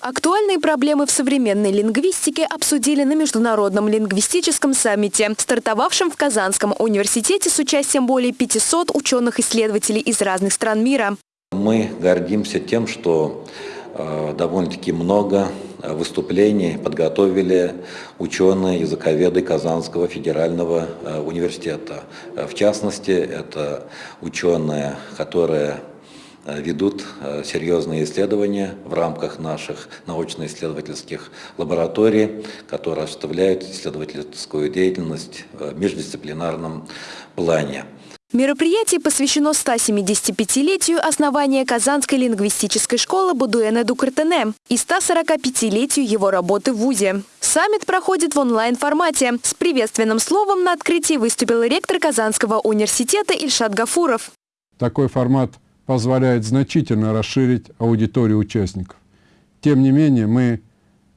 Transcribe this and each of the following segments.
Актуальные проблемы в современной лингвистике обсудили на Международном лингвистическом саммите, стартовавшем в Казанском университете с участием более 500 ученых-исследователей из разных стран мира. Мы гордимся тем, что э, довольно-таки много выступлений подготовили ученые, языковеды Казанского федерального э, университета. В частности, это ученые, которые Э, ведут э, серьезные исследования в рамках наших научно-исследовательских лабораторий, которые осуществляют исследовательскую деятельность в междисциплинарном плане. Мероприятие посвящено 175-летию основания Казанской лингвистической школы Будуэна Дукартене и 145-летию его работы в ВУЗе. Саммит проходит в онлайн-формате. С приветственным словом на открытии выступил ректор Казанского университета Ильшат Гафуров. Такой формат – позволяет значительно расширить аудиторию участников. Тем не менее, мы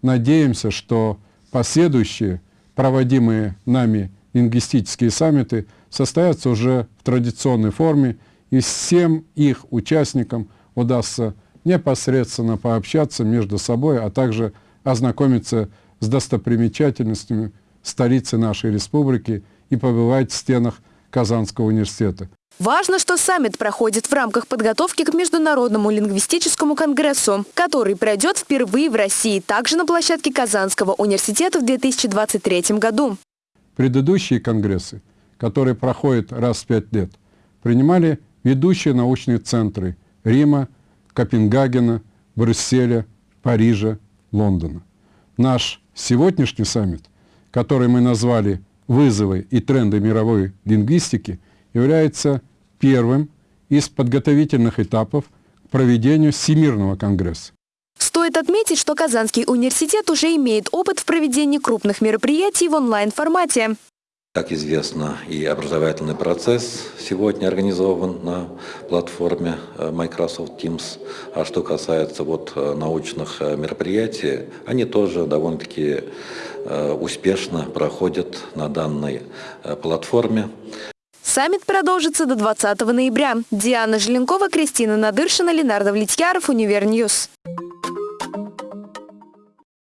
надеемся, что последующие проводимые нами лингвистические саммиты состоятся уже в традиционной форме, и всем их участникам удастся непосредственно пообщаться между собой, а также ознакомиться с достопримечательностями столицы нашей республики и побывать в стенах Казанского университета. Важно, что саммит проходит в рамках подготовки к Международному лингвистическому конгрессу, который пройдет впервые в России, также на площадке Казанского университета в 2023 году. Предыдущие конгрессы, которые проходят раз в пять лет, принимали ведущие научные центры Рима, Копенгагена, Брюсселя, Парижа, Лондона. Наш сегодняшний саммит, который мы назвали «Вызовы и тренды мировой лингвистики», является первым из подготовительных этапов к проведению Всемирного конгресса. Стоит отметить, что Казанский университет уже имеет опыт в проведении крупных мероприятий в онлайн-формате. Как известно, и образовательный процесс сегодня организован на платформе э, Microsoft Teams. А что касается вот э, научных э, мероприятий, они тоже довольно-таки успешно проходят на данной платформе. Саммит продолжится до 20 ноября. Диана Желенкова, Кристина Надыршина, Ленар Давлетьяров, Univer News.